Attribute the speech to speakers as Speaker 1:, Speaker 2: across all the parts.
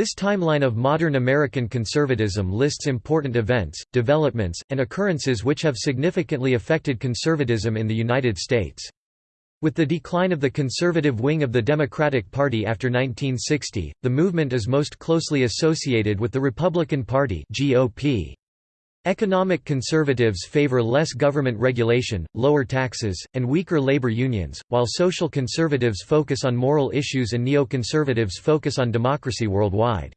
Speaker 1: This timeline of modern American conservatism lists important events, developments, and occurrences which have significantly affected conservatism in the United States. With the decline of the conservative wing of the Democratic Party after 1960, the movement is most closely associated with the Republican Party GOP. Economic conservatives favor less government regulation, lower taxes, and weaker labor unions, while social conservatives focus on moral issues and neoconservatives focus on democracy worldwide.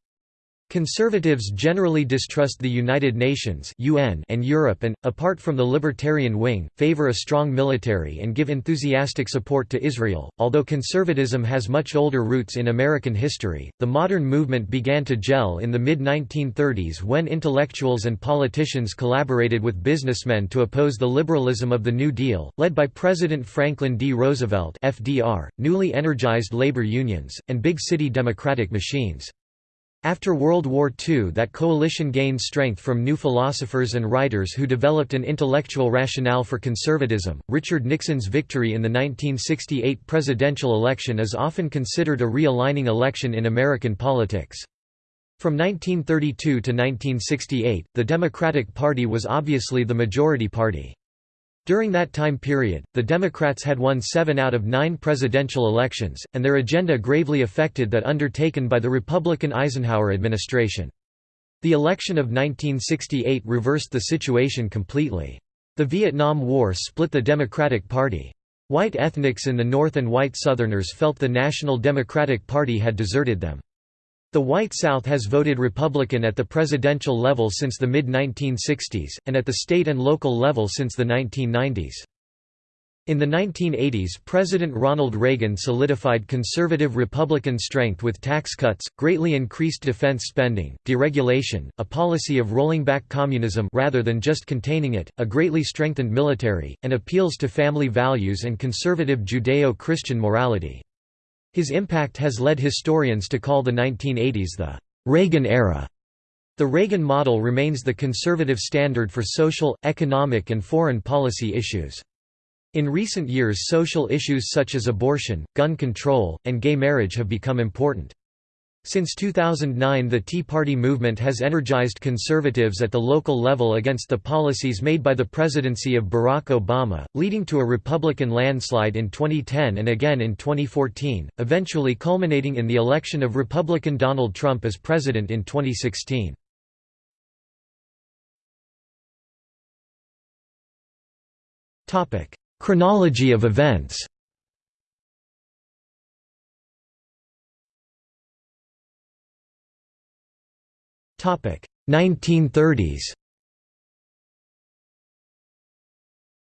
Speaker 1: Conservatives generally distrust the United Nations (UN) and Europe and apart from the libertarian wing, favor a strong military and give enthusiastic support to Israel. Although conservatism has much older roots in American history, the modern movement began to gel in the mid-1930s when intellectuals and politicians collaborated with businessmen to oppose the liberalism of the New Deal, led by President Franklin D. Roosevelt (FDR), newly energized labor unions, and big city democratic machines. After World War II that coalition gained strength from new philosophers and writers who developed an intellectual rationale for conservatism. Richard Nixon's victory in the 1968 presidential election is often considered a realigning election in American politics. From 1932 to 1968, the Democratic Party was obviously the majority party. During that time period, the Democrats had won seven out of nine presidential elections, and their agenda gravely affected that undertaken by the Republican Eisenhower administration. The election of 1968 reversed the situation completely. The Vietnam War split the Democratic Party. White ethnics in the North and white Southerners felt the National Democratic Party had deserted them. The White South has voted Republican at the presidential level since the mid-1960s, and at the state and local level since the 1990s. In the 1980s President Ronald Reagan solidified conservative Republican strength with tax cuts, greatly increased defense spending, deregulation, a policy of rolling back communism rather than just containing it, a greatly strengthened military, and appeals to family values and conservative Judeo-Christian morality. His impact has led historians to call the 1980s the Reagan era. The Reagan model remains the conservative standard for social, economic and foreign policy issues. In recent years social issues such as abortion, gun control, and gay marriage have become important. Since 2009 the Tea Party movement has energized conservatives at the local level against the policies made by the presidency of Barack Obama, leading to a Republican landslide in 2010 and again in 2014, eventually culminating in the election of Republican Donald Trump as president in 2016. Chronology of events 1930s.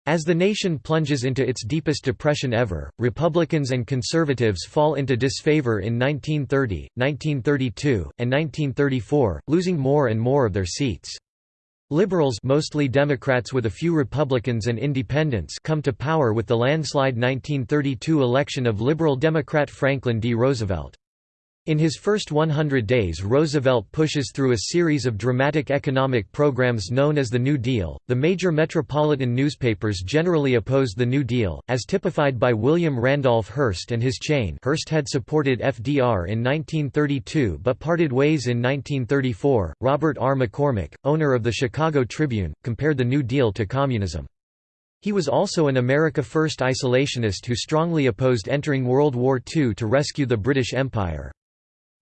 Speaker 1: As the nation plunges into its deepest depression ever, Republicans and conservatives fall into disfavor in 1930, 1932, and 1934, losing more and more of their seats. Liberals mostly Democrats with a few Republicans and independents come to power with the landslide 1932 election of Liberal Democrat Franklin D. Roosevelt. In his first 100 days Roosevelt pushes through a series of dramatic economic programs known as the New Deal. The major metropolitan newspapers generally opposed the New Deal, as typified by William Randolph Hearst and his chain Hearst had supported FDR in 1932 but parted ways in 1934. Robert R. McCormick, owner of the Chicago Tribune, compared the New Deal to communism. He was also an America First isolationist who strongly opposed entering World War II to rescue the British Empire.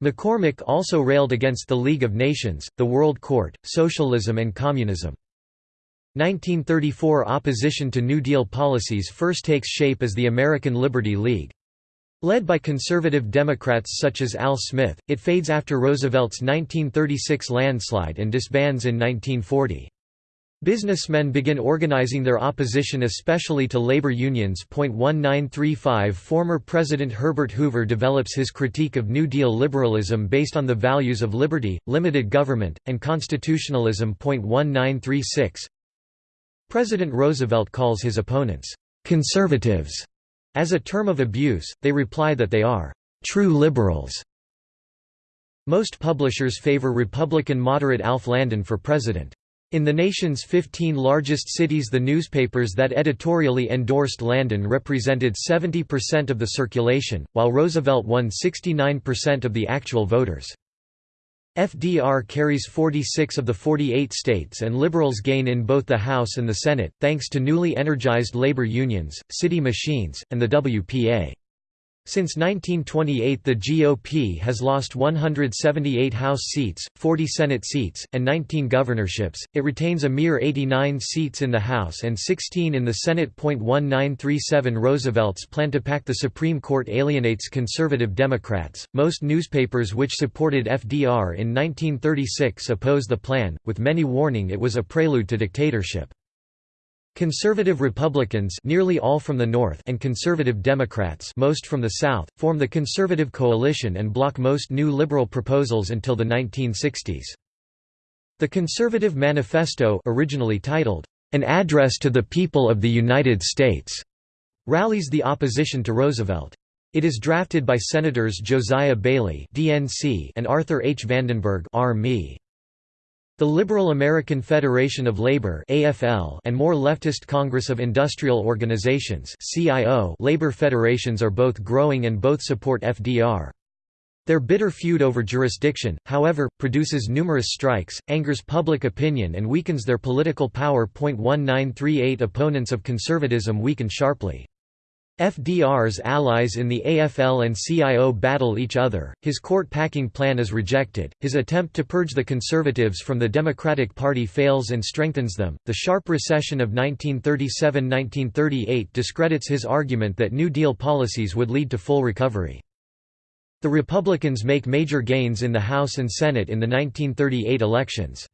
Speaker 1: McCormick also railed against the League of Nations, the World Court, socialism and communism. 1934 opposition to New Deal policies first takes shape as the American Liberty League. Led by conservative Democrats such as Al Smith, it fades after Roosevelt's 1936 landslide and disbands in 1940. Businessmen begin organizing their opposition especially to labor unions. 1935 Former President Herbert Hoover develops his critique of New Deal liberalism based on the values of liberty, limited government, and constitutionalism. 1936 President Roosevelt calls his opponents, conservatives, as a term of abuse, they reply that they are true liberals. Most publishers favor Republican moderate Alf Landon for president. In the nation's 15 largest cities the newspapers that editorially endorsed Landon represented 70% of the circulation, while Roosevelt won 69% of the actual voters. FDR carries 46 of the 48 states and liberals gain in both the House and the Senate, thanks to newly energized labor unions, city machines, and the WPA. Since 1928 the GOP has lost 178 House seats, 40 Senate seats, and 19 governorships, it retains a mere 89 seats in the House and 16 in the Senate. 1937 Roosevelt's plan to pack the Supreme Court alienates conservative Democrats. Most newspapers which supported FDR in 1936 oppose the plan, with many warning it was a prelude to dictatorship. Conservative Republicans nearly all from the North and Conservative Democrats most from the South, form the Conservative Coalition and block most new liberal proposals until the 1960s. The Conservative Manifesto originally titled, "'An Address to the People of the United States' rallies the opposition to Roosevelt. It is drafted by Senators Josiah Bailey and Arthur H. Vandenberg the Liberal American Federation of Labor (AFL) and more leftist Congress of Industrial Organizations (CIO) labor federations are both growing and both support FDR. Their bitter feud over jurisdiction, however, produces numerous strikes, angers public opinion and weakens their political power. 1938 Opponents of conservatism weaken sharply. FDR's allies in the AFL and CIO battle each other, his court-packing plan is rejected, his attempt to purge the Conservatives from the Democratic Party fails and strengthens them. The sharp recession of 1937–1938 discredits his argument that New Deal policies would lead to full recovery. The Republicans make major gains in the House and Senate in the 1938 elections.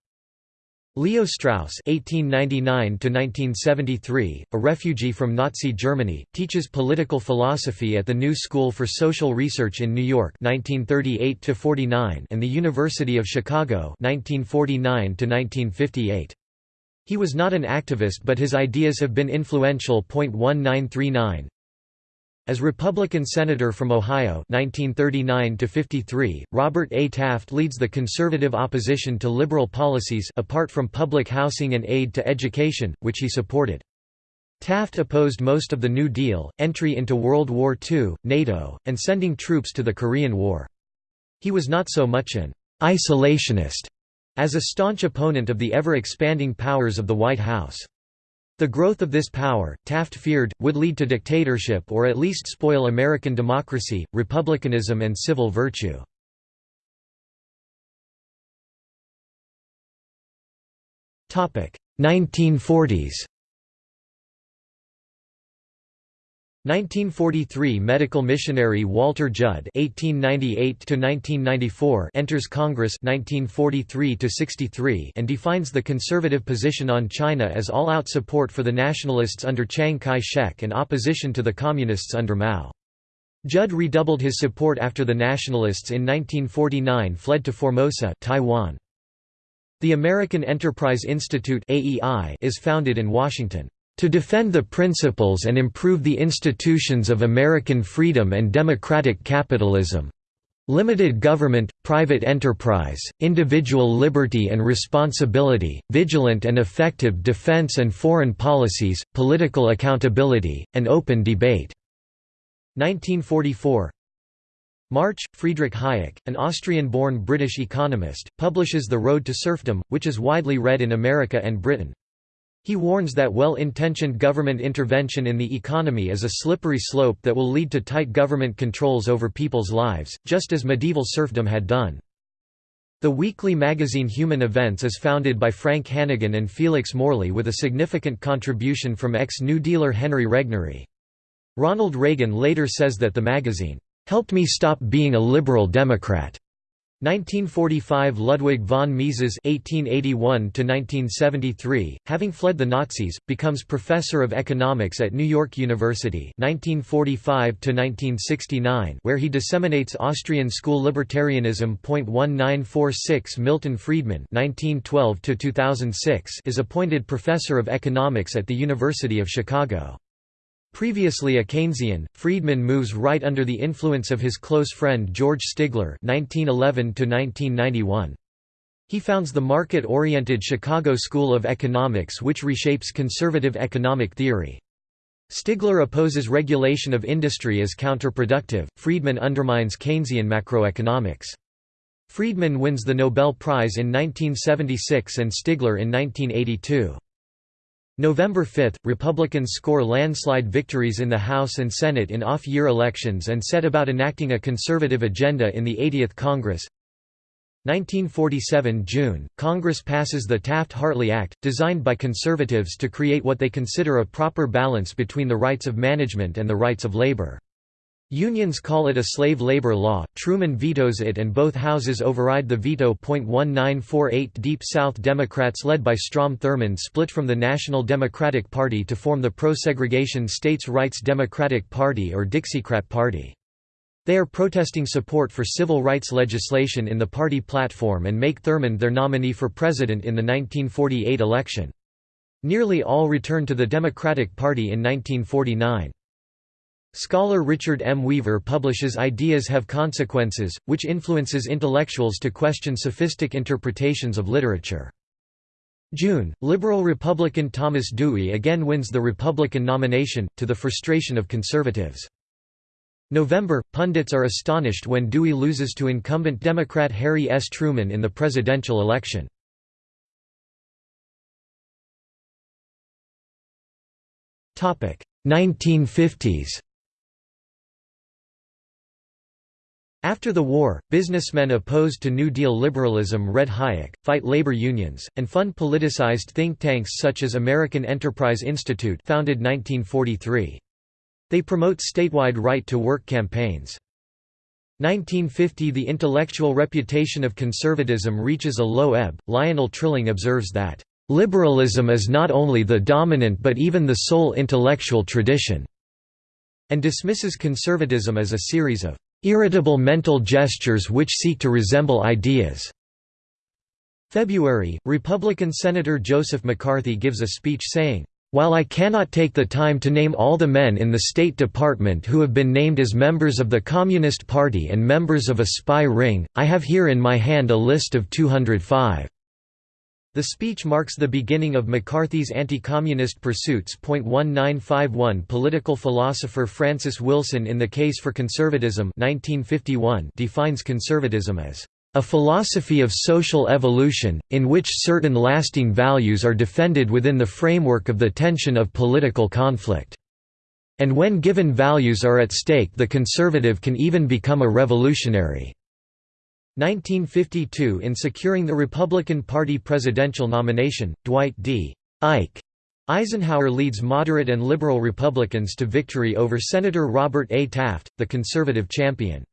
Speaker 1: Leo Strauss (1899–1973), a refugee from Nazi Germany, teaches political philosophy at the New School for Social Research in New York (1938–49) and the University of Chicago (1949–1958). He was not an activist, but his ideas have been influential. 1939 as Republican Senator from Ohio 1939 Robert A. Taft leads the conservative opposition to liberal policies apart from public housing and aid to education, which he supported. Taft opposed most of the New Deal, entry into World War II, NATO, and sending troops to the Korean War. He was not so much an «isolationist» as a staunch opponent of the ever-expanding powers of the White House. The growth of this power, Taft feared, would lead to dictatorship or at least spoil American democracy, republicanism and civil virtue. Topic: 1940s. 1943 medical missionary Walter Judd (1898–1994) enters Congress (1943–63) and defines the conservative position on China as all-out support for the nationalists under Chiang Kai-shek and opposition to the communists under Mao. Judd redoubled his support after the nationalists in 1949 fled to Formosa, Taiwan. The American Enterprise Institute (AEI) is founded in Washington to defend the principles and improve the institutions of American freedom and democratic capitalism. Limited government, private enterprise, individual liberty and responsibility, vigilant and effective defense and foreign policies, political accountability, and open debate." 1944 March, Friedrich Hayek, an Austrian-born British economist, publishes The Road to Serfdom, which is widely read in America and Britain. He warns that well-intentioned government intervention in the economy is a slippery slope that will lead to tight government controls over people's lives, just as medieval serfdom had done. The weekly magazine Human Events is founded by Frank Hanighen and Felix Morley with a significant contribution from ex-New Dealer Henry Regnery. Ronald Reagan later says that the magazine, "...helped me stop being a liberal Democrat." 1945 Ludwig von Mises (1881–1973), having fled the Nazis, becomes professor of economics at New York University (1945–1969), where he disseminates Austrian school libertarianism. 1946 Milton Friedman (1912–2006) is appointed professor of economics at the University of Chicago. Previously a Keynesian, Friedman moves right under the influence of his close friend George Stigler (1911–1991). He founds the market-oriented Chicago School of Economics which reshapes conservative economic theory. Stigler opposes regulation of industry as counterproductive, Friedman undermines Keynesian macroeconomics. Friedman wins the Nobel Prize in 1976 and Stigler in 1982. November 5, Republicans score landslide victories in the House and Senate in off-year elections and set about enacting a conservative agenda in the 80th Congress. 1947 June, Congress passes the Taft-Hartley Act, designed by conservatives to create what they consider a proper balance between the rights of management and the rights of labor. Unions call it a slave labor law, Truman vetoes it and both houses override the veto. 1948 Deep South Democrats led by Strom Thurmond split from the National Democratic Party to form the pro-segregation States' Rights Democratic Party or Dixiecrat Party. They are protesting support for civil rights legislation in the party platform and make Thurmond their nominee for president in the 1948 election. Nearly all returned to the Democratic Party in 1949. Scholar Richard M. Weaver publishes Ideas Have Consequences, which influences intellectuals to question sophistic interpretations of literature. June, liberal Republican Thomas Dewey again wins the Republican nomination, to the frustration of conservatives. November, pundits are astonished when Dewey loses to incumbent Democrat Harry S. Truman in the presidential election. Topic 1950s After the war, businessmen opposed to New Deal liberalism read Hayek, fight labor unions, and fund politicized think tanks such as American Enterprise Institute founded 1943. They promote statewide right-to-work campaigns. 1950 The intellectual reputation of conservatism reaches a low ebb. Lionel Trilling observes that, "...liberalism is not only the dominant but even the sole intellectual tradition," and dismisses conservatism as a series of irritable mental gestures which seek to resemble ideas. February, Republican Senator Joseph McCarthy gives a speech saying, while I cannot take the time to name all the men in the State Department who have been named as members of the Communist Party and members of a spy ring, I have here in my hand a list of 205. The speech marks the beginning of McCarthy's anti-communist pursuits. 1951 Political philosopher Francis Wilson in The Case for Conservatism 1951 defines conservatism as a philosophy of social evolution, in which certain lasting values are defended within the framework of the tension of political conflict. And when given values are at stake the conservative can even become a revolutionary. 1952 In securing the Republican Party presidential nomination, Dwight D. Ike Eisenhower leads moderate and liberal Republicans to victory over Senator Robert A. Taft, the conservative champion.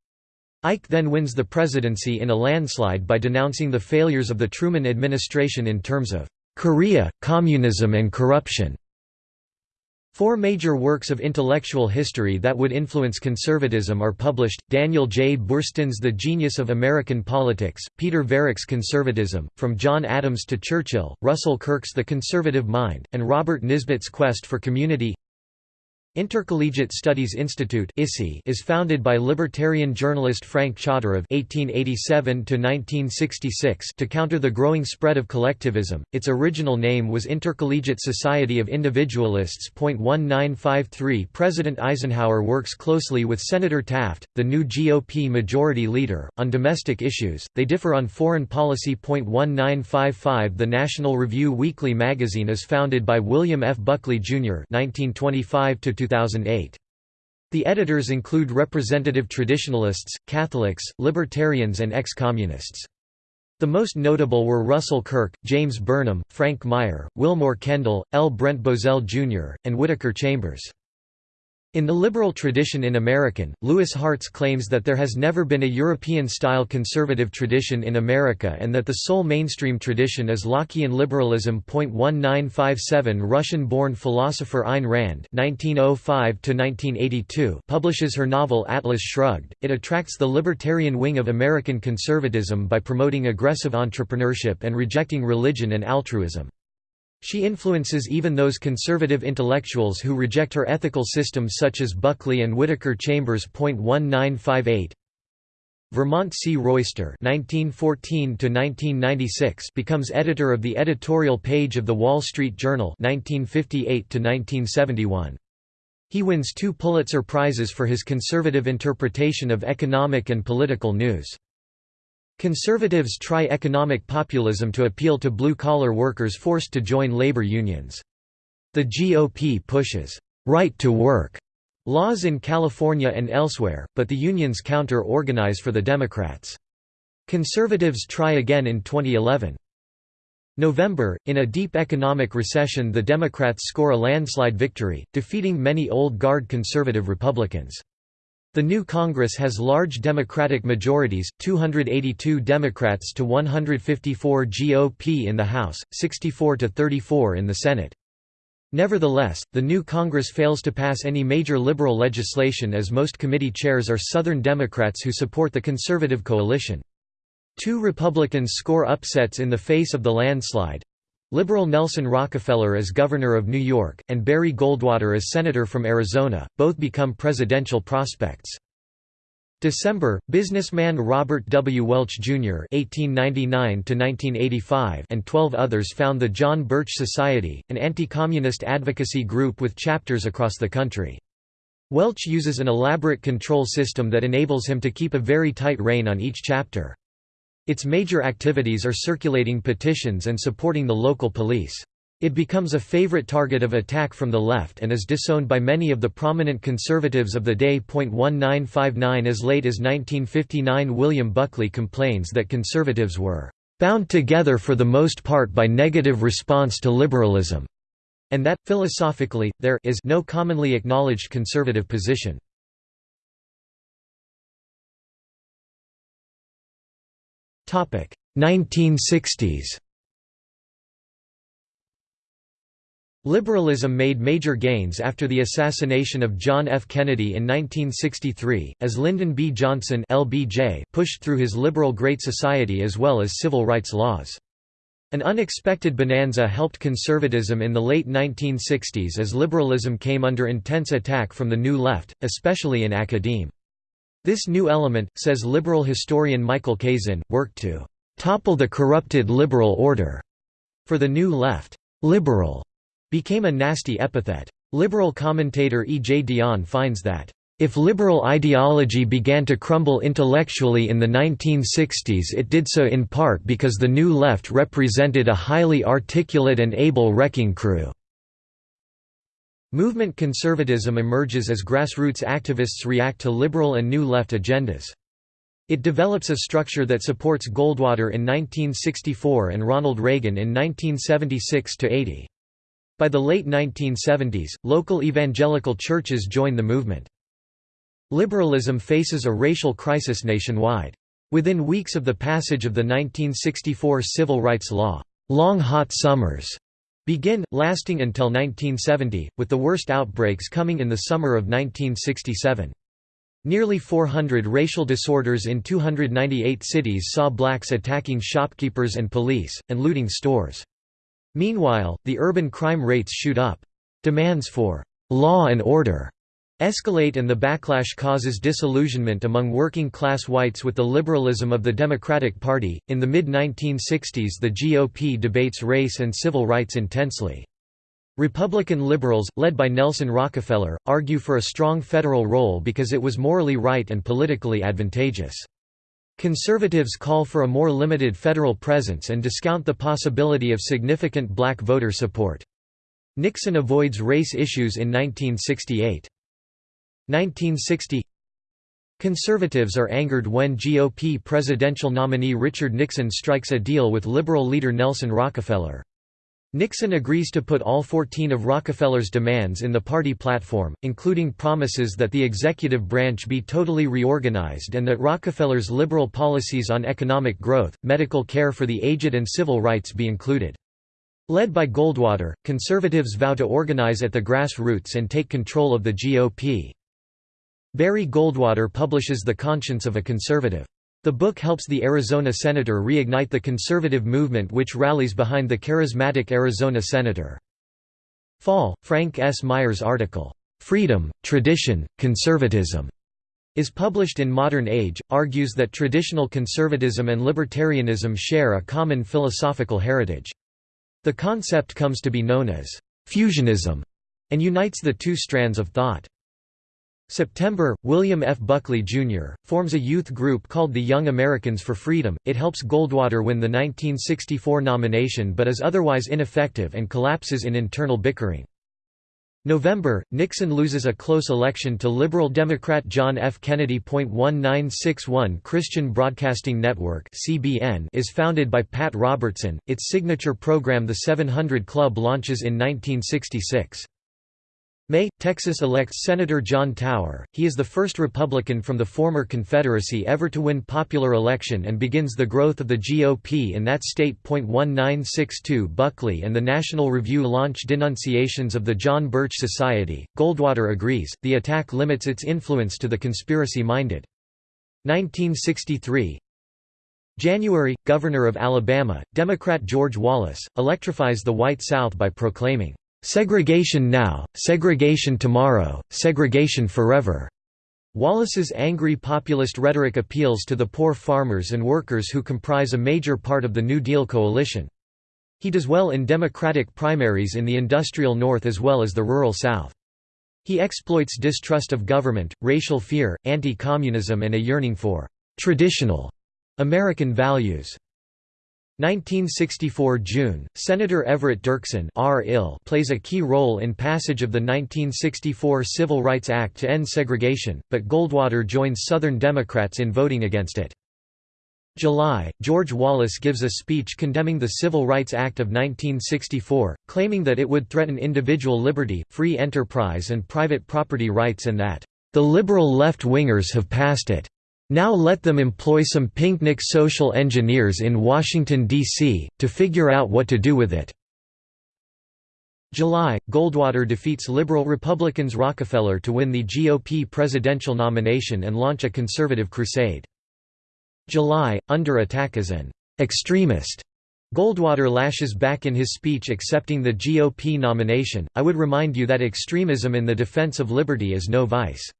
Speaker 1: Ike then wins the presidency in a landslide by denouncing the failures of the Truman administration in terms of Korea, communism and corruption. Four major works of intellectual history that would influence conservatism are published, Daniel J. Boorstin's The Genius of American Politics, Peter Viereck's Conservatism, From John Adams to Churchill, Russell Kirk's The Conservative Mind, and Robert Nisbet's Quest for Community Intercollegiate Studies Institute is founded by libertarian journalist Frank Chodorov (1887–1966) to counter the growing spread of collectivism. Its original name was Intercollegiate Society of Individualists. 1953 President Eisenhower works closely with Senator Taft, the new GOP majority leader, on domestic issues. They differ on foreign policy. 1955 The National Review Weekly magazine is founded by William F. Buckley Jr. (1925 to 2008. The editors include representative traditionalists, Catholics, libertarians and ex-communists. The most notable were Russell Kirk, James Burnham, Frank Meyer, Willmoore Kendall, L. Brent Bozell Jr., and Whittaker Chambers. In the liberal tradition in American, Louis Hartz claims that there has never been a European-style conservative tradition in America and that the sole mainstream tradition is Lockean liberalism. 1957 Russian-born philosopher Ayn Rand (1905–1982) publishes her novel Atlas Shrugged. It attracts the libertarian wing of American conservatism by promoting aggressive entrepreneurship and rejecting religion and altruism. She influences even those conservative intellectuals who reject her ethical system such as Buckley and Whittaker Chambers. 1958 Vermont C. Royster (1914–1996) becomes editor of the editorial page of the Wall Street Journal (1958–1971). He wins two Pulitzer Prizes for his conservative interpretation of economic and political news. Conservatives try economic populism to appeal to blue-collar workers forced to join labor unions. The GOP pushes right to work laws in California and elsewhere, but the unions counter-organize for the Democrats. Conservatives try again in 2011. November, in a deep economic recession the Democrats score a landslide victory, defeating many old guard conservative Republicans. The new Congress has large Democratic majorities, 282 Democrats to 154 GOP in the House, 64 to 34 in the Senate. Nevertheless, the new Congress fails to pass any major liberal legislation as most committee chairs are Southern Democrats who support the conservative coalition. Two Republicans score upsets in the face of the landslide, Liberal Nelson Rockefeller as governor of New York, and Barry Goldwater as senator from Arizona, both become presidential prospects. December, businessman Robert W. Welch, Jr. (1899–1985) and twelve others found the John Birch Society, an anti-communist advocacy group with chapters across the country. Welch uses an elaborate control system that enables him to keep a very tight rein on each chapter. Its major activities are circulating petitions and supporting the local police. It becomes a favorite target of attack from the left and is disowned by many of the prominent conservatives of the day. 1959 As late as 1959 William Buckley complains that conservatives were bound together for the most part by negative response to liberalism, and that, philosophically, there is no commonly acknowledged conservative position. 1960s Liberalism made major gains after the assassination of John F. Kennedy in 1963, as Lyndon B. Johnson LBJ pushed through his liberal Great Society as well as civil rights laws. An unexpected bonanza helped conservatism in the late 1960s as liberalism came under intense attack from the New Left, especially in academe. This new element, says liberal historian Michael Kazin, worked to topple the corrupted liberal order. For the New Left, liberal became a nasty epithet. Liberal commentator E. J. Dionne finds that if liberal ideology began to crumble intellectually in the 1960s it did so in part because the New Left represented a highly articulate and able wrecking crew. Movement conservatism emerges as grassroots activists react to liberal and new left agendas. It develops a structure that supports Goldwater in 1964 and Ronald Reagan in 1976–80. By the late 1970s, local evangelical churches join the movement. Liberalism faces a racial crisis nationwide. Within weeks of the passage of the 1964 Civil Rights Law, long hot summers begin, lasting until 1970, with the worst outbreaks coming in the summer of 1967. Nearly 400 racial disorders in 298 cities saw blacks attacking shopkeepers and police, and looting stores. Meanwhile, the urban crime rates shoot up. Demands for law and order escalate and the backlash causes disillusionment among working class whites with the liberalism of the Democratic Party. In the mid 1960s, the GOP debates race and civil rights intensely. Republican liberals, led by Nelson Rockefeller, argue for a strong federal role because it was morally right and politically advantageous. Conservatives call for a more limited federal presence and discount the possibility of significant black voter support. Nixon avoids race issues in 1968. 1960 Conservatives are angered when GOP presidential nominee Richard Nixon strikes a deal with liberal leader Nelson Rockefeller. Nixon agrees to put all 14 of Rockefeller's demands in the party platform, including promises that the executive branch be totally reorganized and that Rockefeller's liberal policies on economic growth, medical care for the aged and civil rights be included. Led by Goldwater, conservatives vow to organize at the grassroots and take control of the GOP. Barry Goldwater publishes The Conscience of a Conservative. The book helps the Arizona senator reignite the conservative movement which rallies behind the charismatic Arizona senator. Fall, Frank S. Meyer's article, "'Freedom, Tradition, Conservatism' is published in Modern Age, argues that traditional conservatism and libertarianism share a common philosophical heritage. The concept comes to be known as "'fusionism' and unites the two strands of thought. September, William F. Buckley, Jr., forms a youth group called the Young Americans for Freedom. It helps Goldwater win the 1964 nomination but is otherwise ineffective and collapses in internal bickering. November, Nixon loses a close election to liberal Democrat John F. Kennedy. 1961 Christian Broadcasting Network (CBN) is founded by Pat Robertson. Its signature program The 700 Club launches in 1966. May, Texas elects Senator John Tower. He is the first Republican from the former Confederacy ever to win popular election and begins the growth of the GOP in that state. 1962 Buckley and the National Review launch denunciations of the John Birch Society. Goldwater agrees, the attack limits its influence to the conspiracy minded. 1963 January, Governor of Alabama, Democrat George Wallace, electrifies the white South by proclaiming, Segregation now, segregation tomorrow, segregation forever. Wallace's angry populist rhetoric appeals to the poor farmers and workers who comprise a major part of the New Deal coalition. He does well in Democratic primaries in the industrial North as well as the rural South. He exploits distrust of government, racial fear, anti-communism and a yearning for «traditional» American values. 1964 June, Senator Everett Dirksen R. plays a key role in passage of the 1964 Civil Rights Act to end segregation, but Goldwater joins Southern Democrats in voting against it. July, George Wallace gives a speech condemning the Civil Rights Act of 1964, claiming that it would threaten individual liberty, free enterprise and private property rights and that, "...the liberal left-wingers have passed it." Now let them employ some pinknik social engineers in Washington, D.C., to figure out what to do with it." July, Goldwater defeats liberal Republicans Rockefeller to win the GOP presidential nomination and launch a conservative crusade. July, under attack as an extremist, Goldwater lashes back in his speech accepting the GOP nomination, I would remind you that extremism in the defense of liberty is no vice.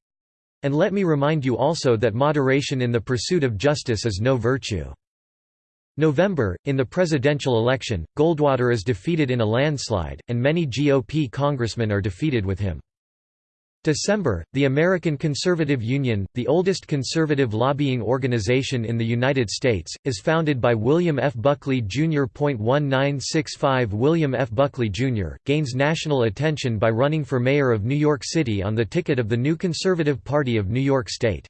Speaker 1: And let me remind you also that moderation in the pursuit of justice is no virtue. November, in the presidential election, Goldwater is defeated in a landslide, and many GOP congressmen are defeated with him. December, the American Conservative Union, the oldest conservative lobbying organization in the United States, is founded by William F. Buckley Jr. 1965 William F. Buckley, Jr., gains national attention by running for mayor of New York City on the ticket of the new Conservative Party of New York State.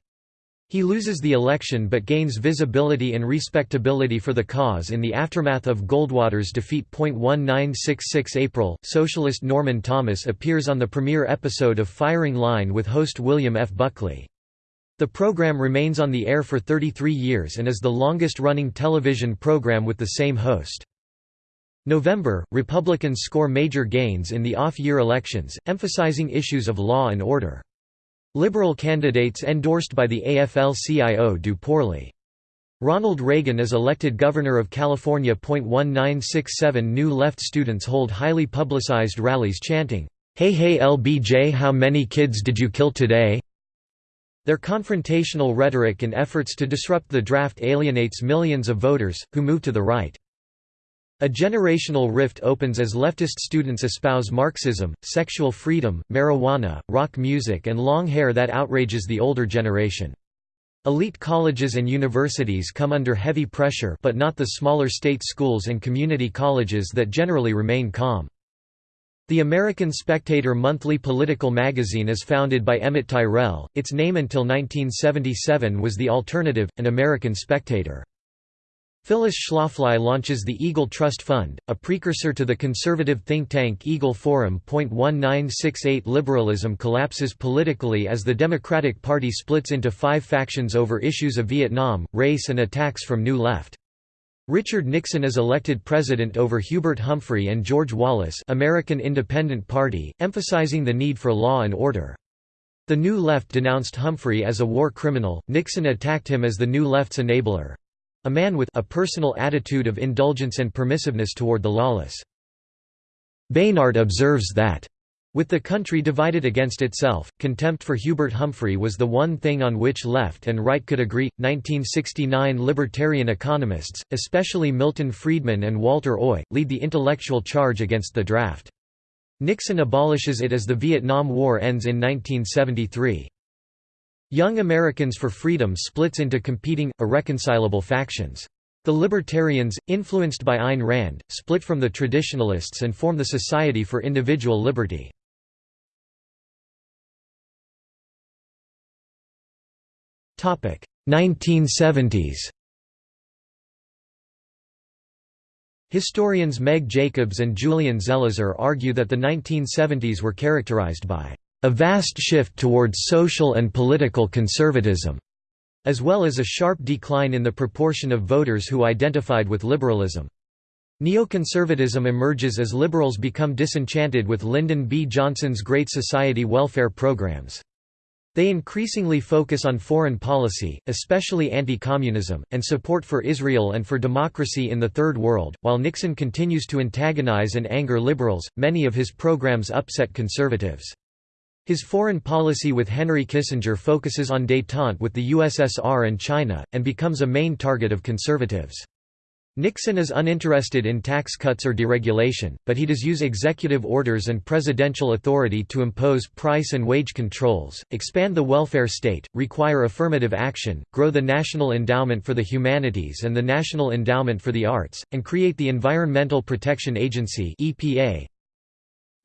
Speaker 1: He loses the election but gains visibility and respectability for the cause in the aftermath of Goldwater's defeat. 1966 April, socialist Norman Thomas appears on the premiere episode of Firing Line with host William F. Buckley. The program remains on the air for 33 years and is the longest-running television program with the same host. November, Republicans score major gains in the off-year elections, emphasizing issues of law and order. Liberal candidates endorsed by the AFL-CIO do poorly. Ronald Reagan is elected governor of California. 1967 New Left students hold highly publicized rallies chanting, Hey hey LBJ how many kids did you kill today? Their confrontational rhetoric and efforts to disrupt the draft alienates millions of voters, who move to the right. A generational rift opens as leftist students espouse Marxism, sexual freedom, marijuana, rock music and long hair that outrages the older generation. Elite colleges and universities come under heavy pressure but not the smaller state schools and community colleges that generally remain calm. The American Spectator monthly political magazine is founded by Emmett Tyrrell, its name until 1977 was The Alternative, an American Spectator. Phyllis Schlafly launches the Eagle Trust Fund, a precursor to the conservative think tank Eagle Forum. 1968 Liberalism collapses politically as the Democratic Party splits into five factions over issues of Vietnam, race and attacks from New Left. Richard Nixon is elected president over Hubert Humphrey and George Wallace American Independent Party, emphasizing the need for law and order. The New Left denounced Humphrey as a war criminal, Nixon attacked him as the New Left's enabler. A man with a personal attitude of indulgence and permissiveness toward the lawless. Baynard observes that with the country divided against itself, contempt for Hubert Humphrey was the one thing on which left and right could agree. 1969 Libertarian economists, especially Milton Friedman and Walter Oi, lead the intellectual charge against the draft. Nixon abolishes it as the Vietnam War ends in 1973. Young Americans for Freedom splits into competing, irreconcilable factions. The Libertarians, influenced by Ayn Rand, split from the Traditionalists and form the Society for Individual Liberty. Topic 1970s. Historians Meg Jacobs and Julian Zelizer argue that the 1970s were characterized by a vast shift towards social and political conservatism, as well as a sharp decline in the proportion of voters who identified with liberalism. Neoconservatism emerges as liberals become disenchanted with Lyndon B. Johnson's Great Society welfare programs. They increasingly focus on foreign policy, especially anti-communism, and support for Israel and for democracy in the Third World. While Nixon continues to antagonize and anger liberals, many of his programs upset conservatives. His foreign policy with Henry Kissinger focuses on détente with the USSR and China, and becomes a main target of conservatives. Nixon is uninterested in tax cuts or deregulation, but he does use executive orders and presidential authority to impose price and wage controls, expand the welfare state, require affirmative action, grow the National Endowment for the Humanities and the National Endowment for the Arts, and create the Environmental Protection Agency (EPA).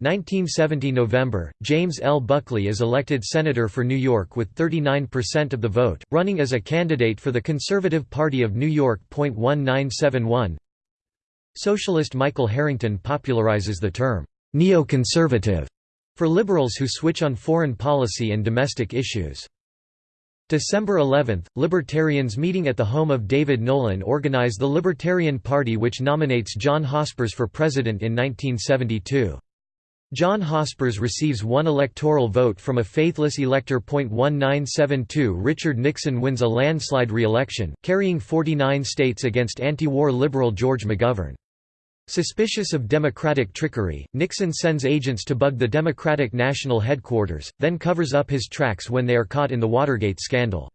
Speaker 1: 1970 November, James L. Buckley is elected senator for New York with 39% of the vote, running as a candidate for the Conservative Party of New York. 1971 Socialist Michael Harrington popularizes the term, neoconservative, for liberals who switch on foreign policy and domestic issues. December 11, Libertarians meeting at the home of David Nolan organize the Libertarian Party which nominates John Hospers for president in 1972. John Hospers receives one electoral vote from a faithless elector. 1972 Richard Nixon wins a landslide re-election, carrying 49 states against anti-war liberal George McGovern. Suspicious of Democratic trickery, Nixon sends agents to bug the Democratic National Headquarters, then covers up his tracks when they are caught in the Watergate scandal.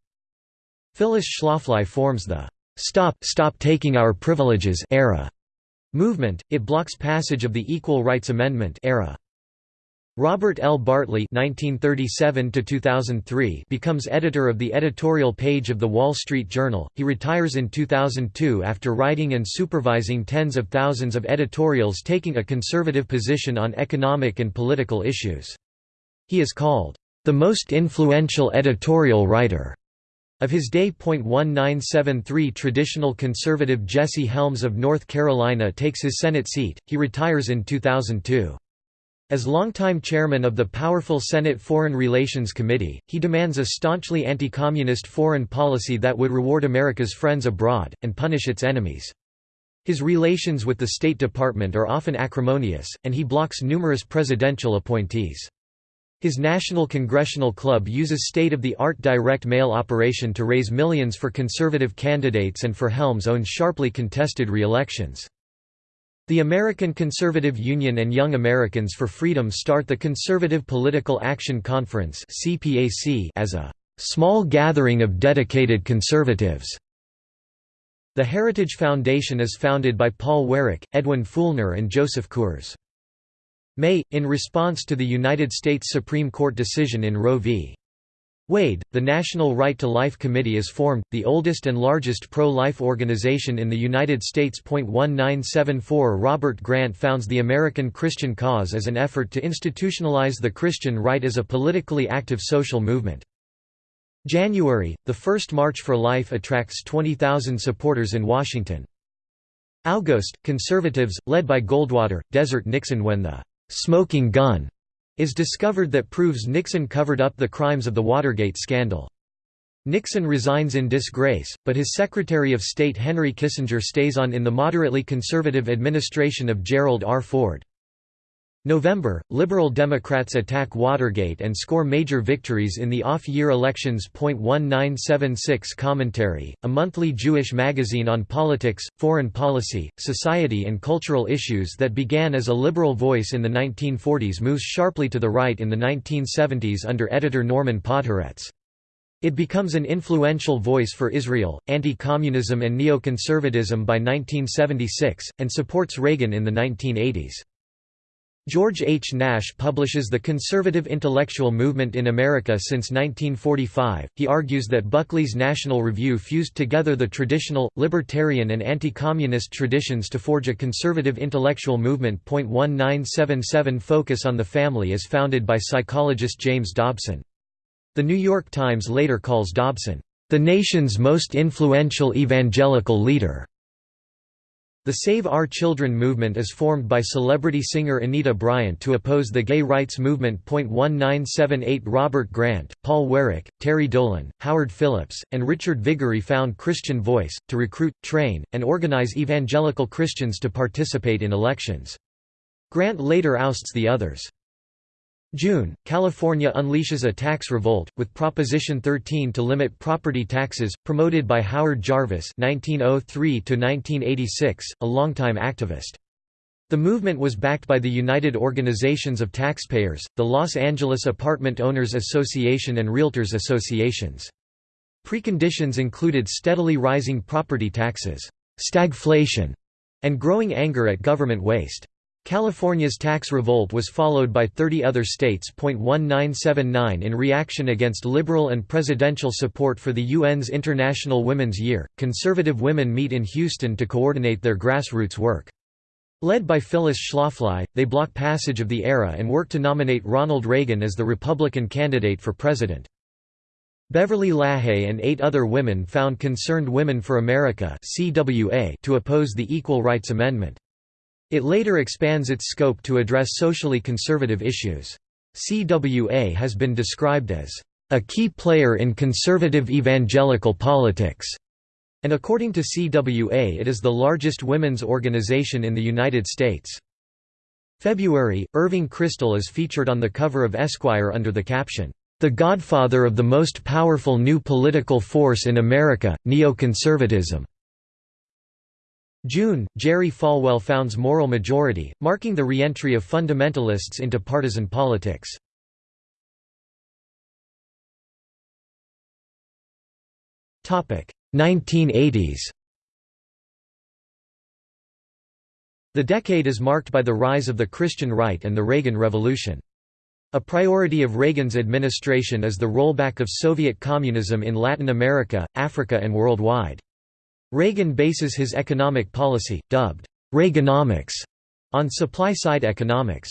Speaker 1: Phyllis Schlafly forms the "'Stop, Stop Taking Our Privileges' era movement, it blocks passage of the Equal Rights Amendment era. Robert L. Bartley (1937–2003) becomes editor of the editorial page of The Wall Street Journal. He retires in 2002 after writing and supervising tens of thousands of editorials taking a conservative position on economic and political issues. He is called the most influential editorial writer of his day. 1973 Traditional conservative Jesse Helms of North Carolina takes his Senate seat. He retires in 2002. As longtime chairman of the powerful Senate Foreign Relations Committee, he demands a staunchly anti-communist foreign policy that would reward America's friends abroad, and punish its enemies. His relations with the State Department are often acrimonious, and he blocks numerous presidential appointees. His National Congressional Club uses state-of-the-art direct mail operation to raise millions for conservative candidates and for Helms' own sharply contested re-elections. The American Conservative Union and Young Americans for Freedom start the Conservative Political Action Conference as a small gathering of dedicated conservatives. The Heritage Foundation is founded by Paul Weyrich, Edwin Feulner and Joseph Coors. May, in response to the United States Supreme Court decision in Roe v. Wade, the National Right to Life Committee is formed, the oldest and largest pro-life organization in the United States. 1974 Robert Grant founds the American Christian Cause as an effort to institutionalize the Christian right as a politically active social movement. January, the first March for Life attracts 20,000 supporters in Washington. August, conservatives, led by Goldwater, desert Nixon when the «smoking gun» is discovered that proves Nixon covered up the crimes of the Watergate scandal. Nixon resigns in disgrace, but his Secretary of State Henry Kissinger stays on in the moderately conservative administration of Gerald R. Ford. November, Liberal Democrats attack Watergate and score major victories in the off-year elections. 1976 Commentary, a monthly Jewish magazine on politics, foreign policy, society and cultural issues that began as a liberal voice in the 1940s moves sharply to the right in the 1970s under editor Norman Podhoretz. It becomes an influential voice for Israel, anti-communism and neoconservatism by 1976, and supports Reagan in the 1980s. George H. Nash publishes The Conservative Intellectual Movement in America since 1945. He argues that Buckley's National Review fused together the traditional, libertarian, and anti communist traditions to forge a conservative intellectual movement. 1977 Focus on the Family is founded by psychologist James Dobson. The New York Times later calls Dobson, the nation's most influential evangelical leader. The Save Our Children movement is formed by celebrity singer Anita Bryant to oppose the gay rights movement. 1978 Robert Grant, Paul Weyrich, Terry Dolan, Howard Phillips, and Richard Viguerie found Christian Voice, to recruit, train, and organize evangelical Christians to participate in elections. Grant later ousts the others. June, California unleashes a tax revolt, with Proposition 13 to limit property taxes, promoted by Howard Jarvis (1903–1986), a longtime activist. The movement was backed by the United Organizations of Taxpayers, the Los Angeles Apartment Owners Association and Realtors Associations. Preconditions included steadily rising property taxes, stagflation, and growing anger at government waste. California's tax revolt was followed by 30 other states. 1979 In reaction against liberal and presidential support for the UN's International Women's Year, conservative women meet in Houston to coordinate their grassroots work. Led by Phyllis Schlafly, they block passage of the ERA and work to nominate Ronald Reagan as the Republican candidate for president. Beverly LaHaye and eight other women found Concerned Women for America to oppose the Equal Rights Amendment. It later expands its scope to address socially conservative issues. CWA has been described as a key player in conservative evangelical politics, and according to CWA it is the largest women's organization in the United States. February, Irving Kristol is featured on the cover of Esquire under the caption, "'The Godfather of the Most Powerful New Political Force in America, Neoconservatism' June, Jerry Falwell founds Moral Majority, marking the re-entry of fundamentalists into partisan politics. Topic 1980s. The decade is marked by the rise of the Christian right and the Reagan Revolution. A priority of Reagan's administration is the rollback of Soviet communism in Latin America, Africa and worldwide. Reagan bases his economic policy, dubbed Reaganomics, on supply-side economics.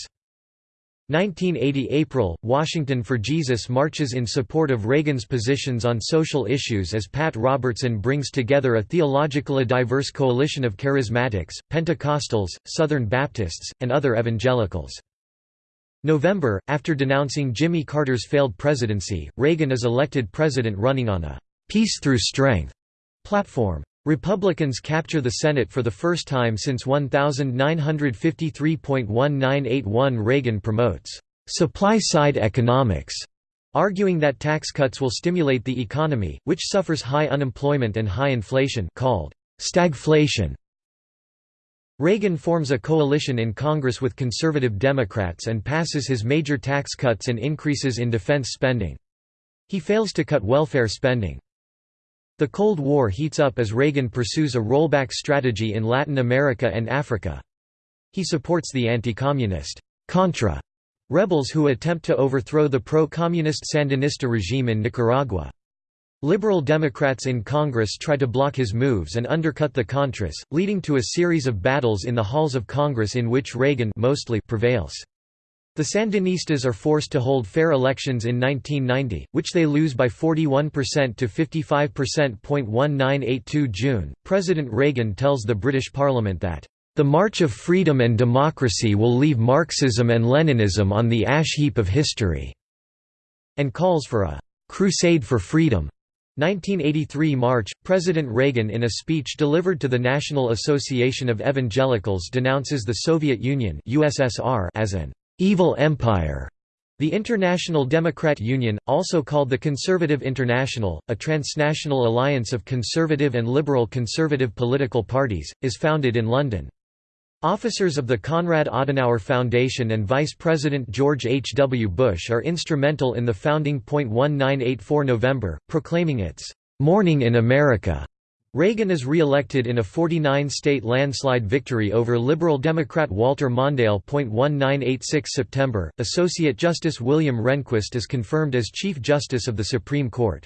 Speaker 1: 1980 April, Washington for Jesus marches in support of Reagan's positions on social issues as Pat Robertson brings together a theologically diverse coalition of charismatics, Pentecostals, Southern Baptists, and other evangelicals. November, after denouncing Jimmy Carter's failed presidency, Reagan is elected president running on a «peace through strength» platform. Republicans capture the Senate for the first time since 1953.1981 Reagan promotes supply-side economics, arguing that tax cuts will stimulate the economy, which suffers high unemployment and high inflation called stagflation. Reagan forms a coalition in Congress with conservative Democrats and passes his major tax cuts and increases in defense spending. He fails to cut welfare spending. The Cold War heats up as Reagan pursues a rollback strategy in Latin America and Africa. He supports the anti-communist Contra rebels who attempt to overthrow the pro-communist Sandinista regime in Nicaragua. Liberal Democrats in Congress try to block his moves and undercut the Contras, leading to a series of battles in the halls of Congress in which Reagan mostly prevails. The Sandinistas are forced to hold fair elections in 1990, which they lose by 41% to 55%. 1982 June, President Reagan tells the British Parliament that, "...the march of freedom and democracy will leave Marxism and Leninism on the ash heap of history," and calls for a "...crusade for freedom." 1983 March, President Reagan in a speech delivered to the National Association of Evangelicals denounces the Soviet Union USSR as an evil empire. The International Democrat Union, also called the Conservative International, a transnational alliance of conservative and liberal conservative political parties, is founded in London. Officers of the Konrad Adenauer Foundation and Vice President George H. W. Bush are instrumental in the founding. 1984 November, proclaiming its "'Morning in America' Reagan is re-elected in a 49-state landslide victory over Liberal Democrat Walter Mondale. 1986 September, Associate Justice William Rehnquist is confirmed as Chief Justice of the Supreme Court.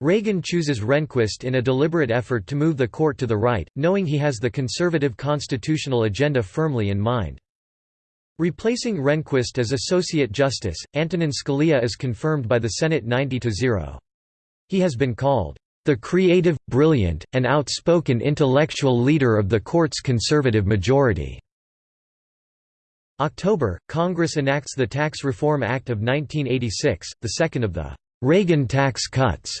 Speaker 1: Reagan chooses Rehnquist in a deliberate effort to move the court to the right, knowing he has the conservative constitutional agenda firmly in mind. Replacing Rehnquist as Associate Justice, Antonin Scalia is confirmed by the Senate 90–0. He has been called the creative, brilliant, and outspoken intellectual leader of the court's conservative majority. October, Congress enacts the Tax Reform Act of 1986, the second of the Reagan tax cuts.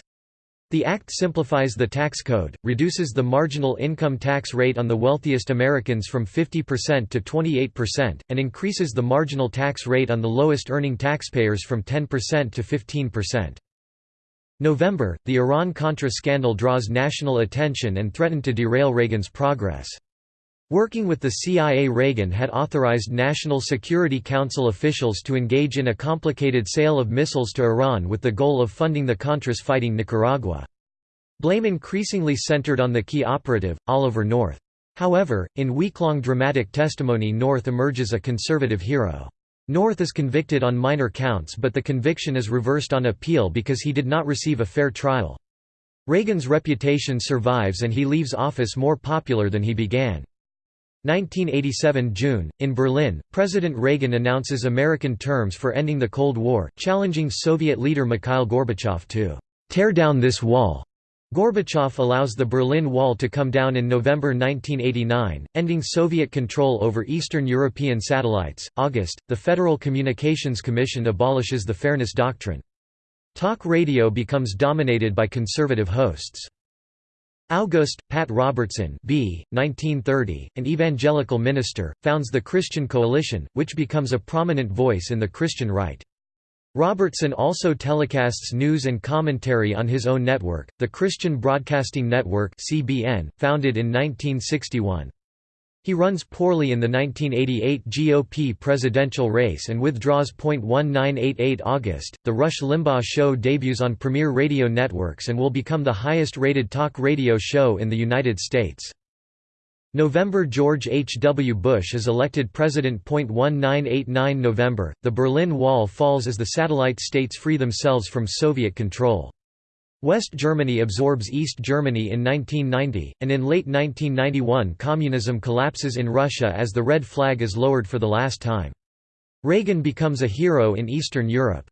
Speaker 1: The act simplifies the tax code, reduces the marginal income tax rate on the wealthiest Americans from 50% to 28%, and increases the marginal tax rate on the lowest earning taxpayers from 10% to 15%. November, the Iran-Contra scandal draws national attention and threatened to derail Reagan's progress. Working with the CIA Reagan had authorized National Security Council officials to engage in a complicated sale of missiles to Iran with the goal of funding the Contras fighting Nicaragua. Blame increasingly centered on the key operative, Oliver North. However, in week-long dramatic testimony North emerges a conservative hero. North is convicted on minor counts but the conviction is reversed on appeal because he did not receive a fair trial. Reagan's reputation survives and he leaves office more popular than he began. 1987 June, in Berlin, President Reagan announces American terms for ending the Cold War, challenging Soviet leader Mikhail Gorbachev to "...tear down this wall." Gorbachev allows the Berlin Wall to come down in November 1989, ending Soviet control over Eastern European satellites. August, the Federal Communications Commission abolishes the Fairness Doctrine. Talk radio becomes dominated by conservative hosts. August, Pat Robertson B. 1930, an evangelical minister, founds the Christian Coalition, which becomes a prominent voice in the Christian right. Robertson also telecasts news and commentary on his own network, the Christian Broadcasting Network (CBN), founded in 1961. He runs poorly in the 1988 GOP presidential race and withdraws. 1988 August, The Rush Limbaugh Show debuts on Premier Radio networks and will become the highest rated talk radio show in the United States. November George H. W. Bush is elected president. 1989 November, the Berlin Wall falls as the satellite states free themselves from Soviet control. West Germany absorbs East Germany in 1990, and in late 1991 communism collapses in Russia as the red flag is lowered for the last time. Reagan becomes a hero in Eastern Europe.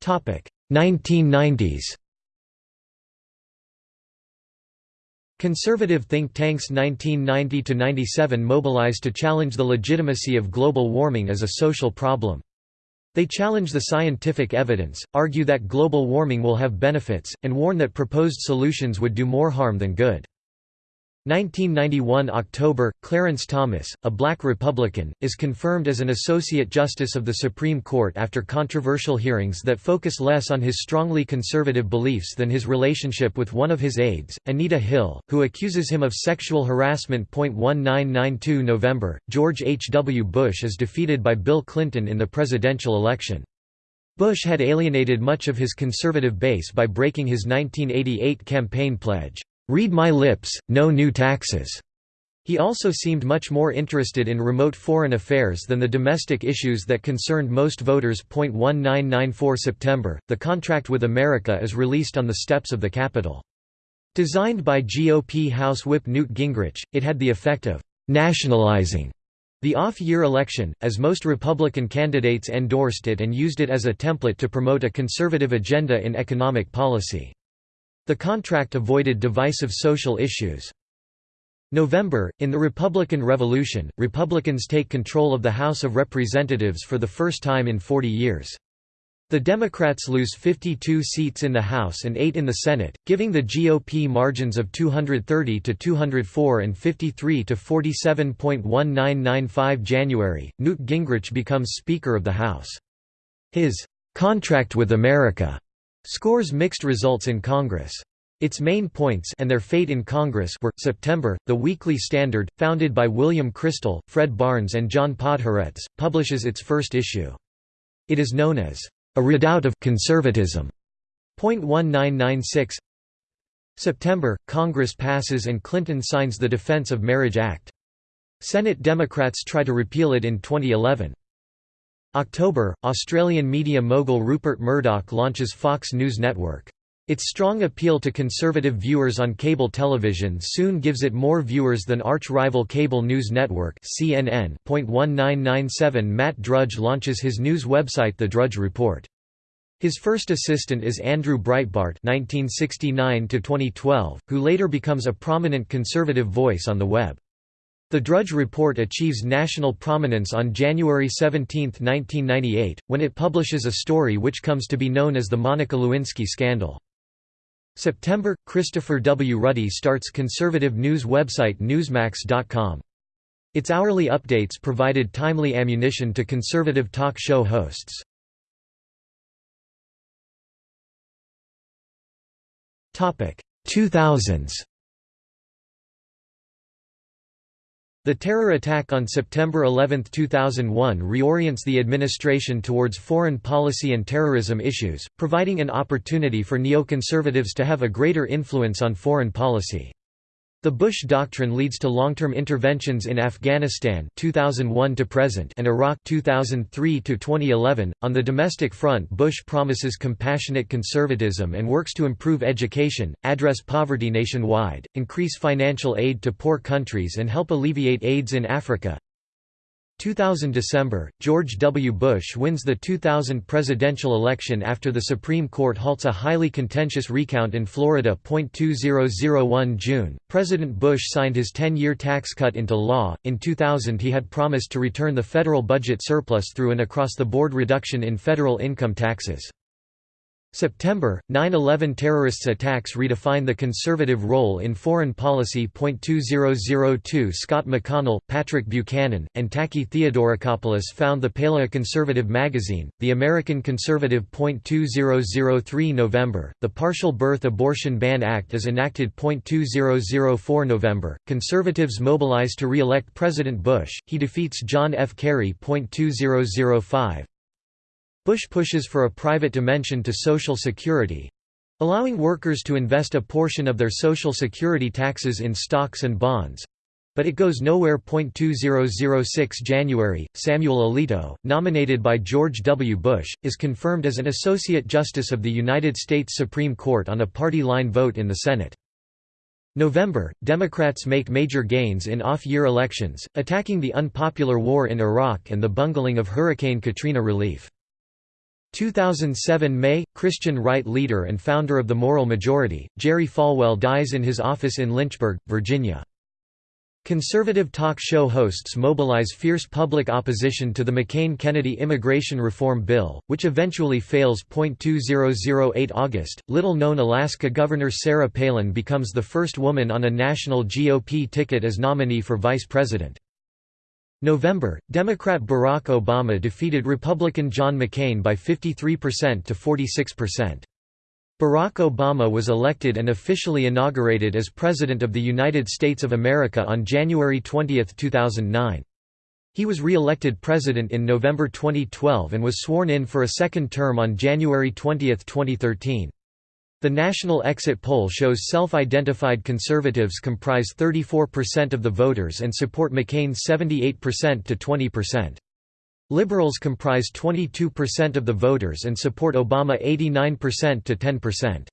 Speaker 1: Topic: 1990s Conservative think tanks 1990–97 mobilized to challenge the legitimacy of global warming as a social problem. They challenge the scientific evidence, argue that global warming will have benefits, and warn that proposed solutions would do more harm than good. 1991 October, Clarence Thomas, a black Republican, is confirmed as an Associate Justice of the Supreme Court after controversial hearings that focus less on his strongly conservative beliefs than his relationship with one of his aides, Anita Hill, who accuses him of sexual harassment. 1992 November, George H. W. Bush is defeated by Bill Clinton in the presidential election. Bush had alienated much of his conservative base by breaking his 1988 campaign pledge. Read my lips, no new taxes. He also seemed much more interested in remote foreign affairs than the domestic issues that concerned most voters. 1994 September, the contract with America is released on the steps of the Capitol. Designed by GOP House Whip Newt Gingrich, it had the effect of nationalizing the off-year election, as most Republican candidates endorsed it and used it as a template to promote a conservative agenda in economic policy. The contract avoided divisive social issues. November, in the Republican Revolution, Republicans take control of the House of Representatives for the first time in 40 years. The Democrats lose 52 seats in the House and 8 in the Senate, giving the GOP margins of 230 to 204 and 53 to 47.1995 January. Newt Gingrich becomes Speaker of the House. His contract with America scores mixed results in Congress. Its main points and their fate in Congress were, September, The Weekly Standard, founded by William Kristol, Fred Barnes and John Podhoretz, publishes its first issue. It is known as, "...a redoubt of conservatism." 1996 September, Congress passes and Clinton signs the Defense of Marriage Act. Senate Democrats try to repeal it in 2011. October, Australian media mogul Rupert Murdoch launches Fox News Network. Its strong appeal to conservative viewers on cable television soon gives it more viewers than arch-rival cable news network CNN. 1997 Matt Drudge launches his news website The Drudge Report. His first assistant is Andrew Breitbart (1969–2012), who later becomes a prominent conservative voice on the web. The Drudge Report achieves national prominence on January 17, 1998, when it publishes a story which comes to be known as the Monica Lewinsky scandal. September – Christopher W. Ruddy starts conservative news website Newsmax.com. Its hourly updates provided timely ammunition to conservative talk show hosts. Topic 2000s The terror attack on September 11, 2001 reorients the administration towards foreign policy and terrorism issues, providing an opportunity for neoconservatives to have a greater influence on foreign policy. The Bush Doctrine leads to long-term interventions in Afghanistan 2001 to present and Iraq 2003 to 2011. On the domestic front, Bush promises compassionate conservatism and works to improve education, address poverty nationwide, increase financial aid to poor countries and help alleviate AIDS in Africa. 2000 December, George W. Bush wins the 2000 presidential election after the Supreme Court halts a highly contentious recount in Florida. 2001 June, President Bush signed his 10-year tax cut into law. In 2000 he had promised to return the federal budget surplus through an across-the-board reduction in federal income taxes. September, 9-11 terrorists attacks redefine the conservative role in foreign policy. 2002 Scott McConnell, Patrick Buchanan, and Taki Theodorakopoulos found the Paleoconservative magazine, The American Conservative. 2003 November, the Partial Birth Abortion Ban Act is enacted. 2004 November, conservatives mobilize to re-elect President Bush, he defeats John F. Kerry. 2005 Bush pushes for a private dimension to Social Security allowing workers to invest a portion of their Social Security taxes in stocks and bonds. But it goes nowhere. 2006 January, Samuel Alito, nominated by George W. Bush, is confirmed as an Associate Justice of the United States Supreme Court on a party line vote in the Senate. November, Democrats make major gains in off-year elections, attacking the unpopular war in Iraq and the bungling of Hurricane Katrina relief. 2007 May, Christian right leader and founder of the Moral Majority, Jerry Falwell dies in his office in Lynchburg, Virginia. Conservative talk show hosts mobilize fierce public opposition to the McCain-Kennedy immigration reform bill, which eventually fails. 2008 August, little-known Alaska Governor Sarah Palin becomes the first woman on a national GOP ticket as nominee for vice president. November, Democrat Barack Obama defeated Republican John McCain by 53% to 46%. Barack Obama was elected and officially inaugurated as President of the United States of America on January 20, 2009. He was re-elected president in November 2012 and was sworn in for a second term on January 20, 2013. The national exit poll shows self-identified conservatives comprise 34% of the voters and support McCain 78% to 20%. Liberals comprise 22% of the voters and support Obama 89% to 10%.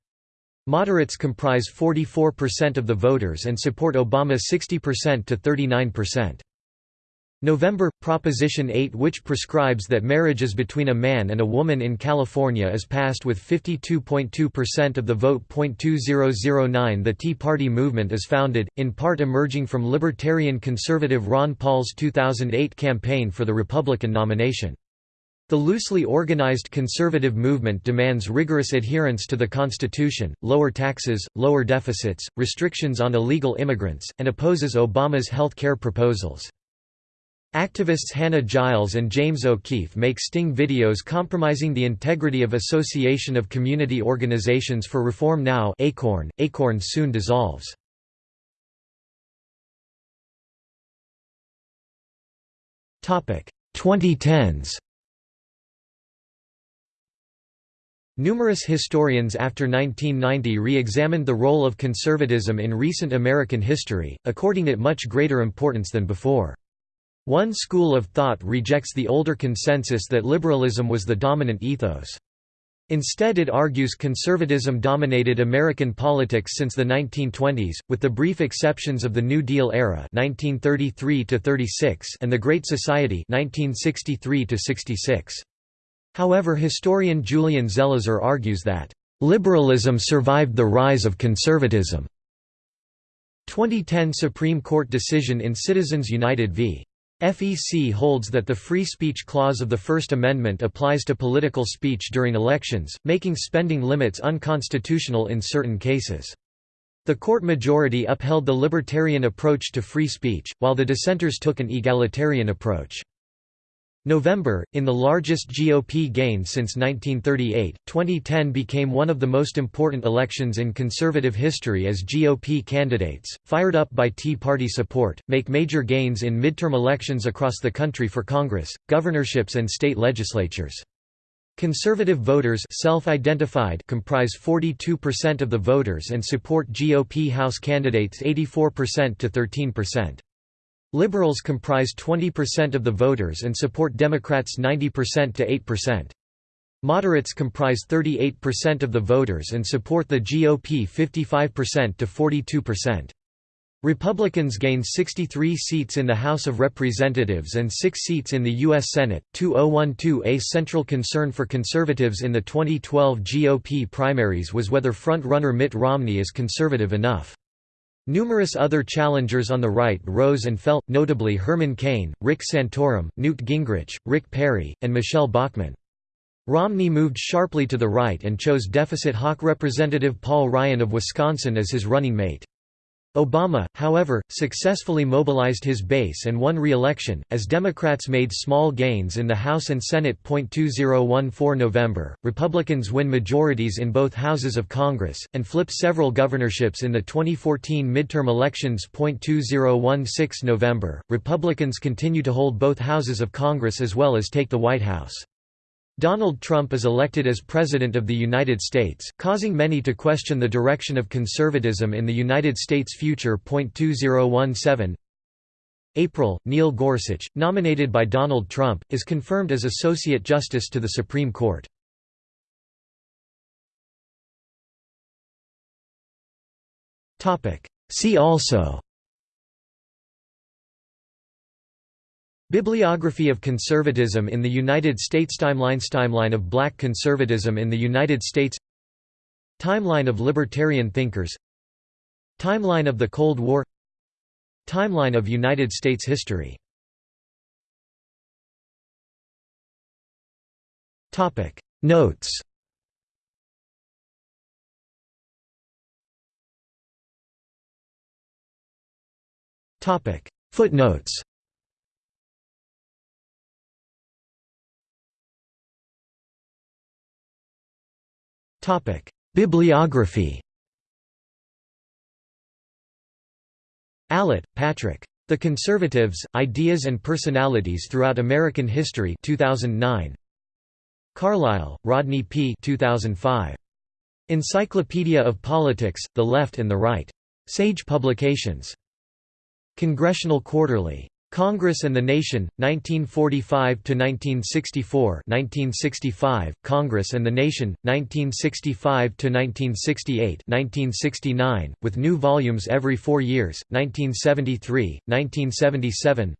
Speaker 1: Moderates comprise 44% of the voters and support Obama 60% to 39%. November – Proposition 8 which prescribes that marriage is between a man and a woman in California is passed with 52.2% of the vote. 2009 The Tea Party movement is founded, in part emerging from libertarian conservative Ron Paul's 2008 campaign for the Republican nomination. The loosely organized conservative movement demands rigorous adherence to the Constitution, lower taxes, lower deficits, restrictions on illegal immigrants, and opposes Obama's health care proposals. Activists Hannah Giles and James O'Keefe make sting videos compromising the integrity of Association of Community Organizations for Reform Now ACORN. ACORN soon dissolves. Topic 2010s Numerous historians after 1990 re-examined the role of conservatism in recent American history, according it much greater importance than before. One school of thought rejects the older consensus that liberalism was the dominant ethos. Instead it argues conservatism dominated American politics since the 1920s, with the brief exceptions of the New Deal era 1933 and the Great Society 1963 -66. However historian Julian Zelizer argues that, "...liberalism survived the rise of conservatism." 2010 Supreme Court decision in Citizens United v. FEC holds that the free speech clause of the First Amendment applies to political speech during elections, making spending limits unconstitutional in certain cases. The court majority upheld the libertarian approach to free speech, while the dissenters took an egalitarian approach. November, in the largest GOP gain since 1938, 2010 became one of the most important elections in conservative history as GOP candidates, fired up by Tea Party support, make major gains in midterm elections across the country for Congress, governorships and state legislatures. Conservative voters self-identified comprise 42% of the voters and support GOP House candidates 84% to 13%. Liberals comprise 20% of the voters and support Democrats 90% to 8%. Moderates comprise 38% of the voters and support the GOP 55% to 42%. Republicans gained 63 seats in the House of Representatives and 6 seats in the U.S. Senate. 2012 A central concern for conservatives in the 2012 GOP primaries was whether front-runner Mitt Romney is conservative enough. Numerous other challengers on the right rose and fell, notably Herman Cain, Rick Santorum, Newt Gingrich, Rick Perry, and Michele Bachmann. Romney moved sharply to the right and chose deficit hawk Representative Paul Ryan of Wisconsin as his running mate. Obama, however, successfully mobilized his base and won re-election, as Democrats made small gains in the House and Senate. 2014 November, Republicans win majorities in both houses of Congress, and flip several governorships in the 2014 midterm elections. 2016 November, Republicans continue to hold both houses of Congress as well as take the White House. Donald Trump is elected as President of the United States, causing many to question the direction of conservatism in the United States' future. 2017 April, Neil Gorsuch, nominated by Donald Trump, is confirmed as Associate Justice to the Supreme Court. See also Bibliography of conservatism in the United States Timelines Timeline of black conservatism in the United States Timeline of libertarian thinkers Timeline of the Cold War Timeline of United States history Notes Footnotes Bibliography. Allitt, Patrick. The Conservatives: Ideas and Personalities Throughout American History 2009. Carlile, Rodney P. 2005. Encyclopedia of Politics: The Left and the Right. Sage Publications. Congressional Quarterly. Congress and the Nation, 1945–1964 1965, Congress and the Nation, 1965–1968 1969, with new volumes every four years, 1973, 1977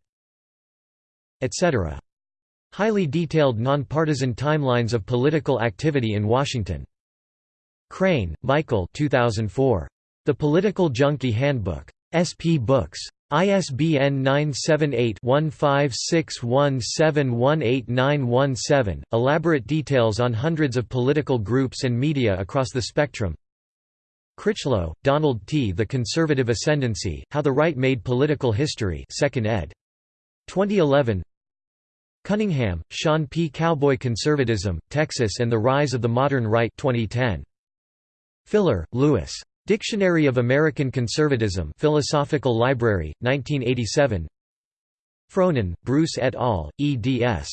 Speaker 1: etc. Highly detailed nonpartisan timelines of political activity in Washington. Crane, Michael 2004. The Political Junkie Handbook. SP Books. ISBN 978-1561718917, elaborate details on hundreds of political groups and media across the spectrum Critchlow, Donald T. The Conservative Ascendancy, How the Right Made Political History 2nd ed. 2011 Cunningham, Sean P. Cowboy Conservatism, Texas and the Rise of the Modern Right 2010. Filler, Louis. Dictionary of American Conservatism Philosophical Library, 1987 Frohnen, Bruce et al., eds.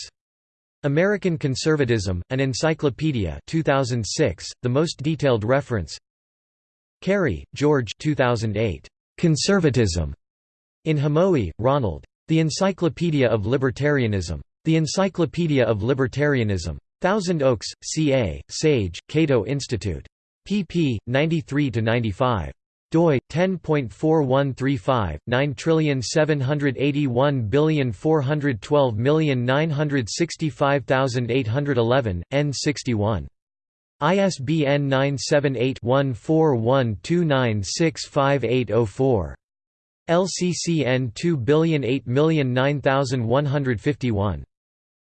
Speaker 1: American Conservatism, an Encyclopedia 2006, the most detailed reference Carey, George 2008. Conservatism. In Hamowy, Ronald. The Encyclopedia of Libertarianism. The Encyclopedia of Libertarianism. Thousand Oaks, CA, Sage, Cato Institute. Pp. 93–95 doi 10.4135 9781412965811 n61 ISBN 978-1412965804. LCCN 2008009151.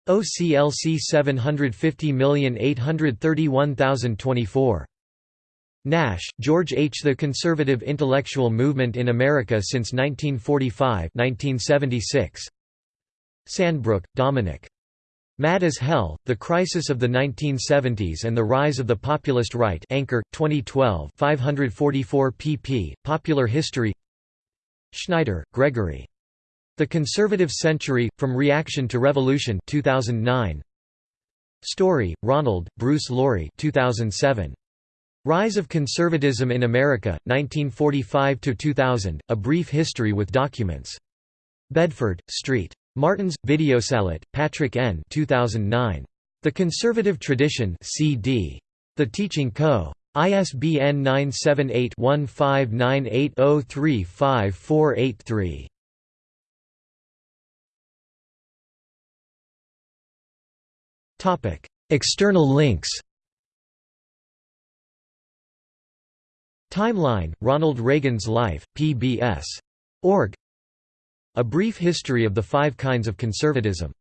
Speaker 1: OCLC 750831024. Nash, George H. The Conservative Intellectual Movement in America since 1945 1976. Sandbrook, Dominic. Mad as Hell, The Crisis of the 1970s and the Rise of the Populist Right Anchor, 2012 544 pp. Popular History Schneider, Gregory. The Conservative Century, From Reaction to Revolution 2009. Story, Ronald, Bruce Laurie 2007. Rise of Conservatism in America, 1945–2000, A Brief History with Documents. Bedford, Street. Martin's, Videos Allitt, Patrick N. 2009. The Conservative Tradition CD. The Teaching Co. ISBN 978-1598035483. External links Timeline, Ronald Reagan's Life, PBS. Org. A Brief History of the Five Kinds of Conservatism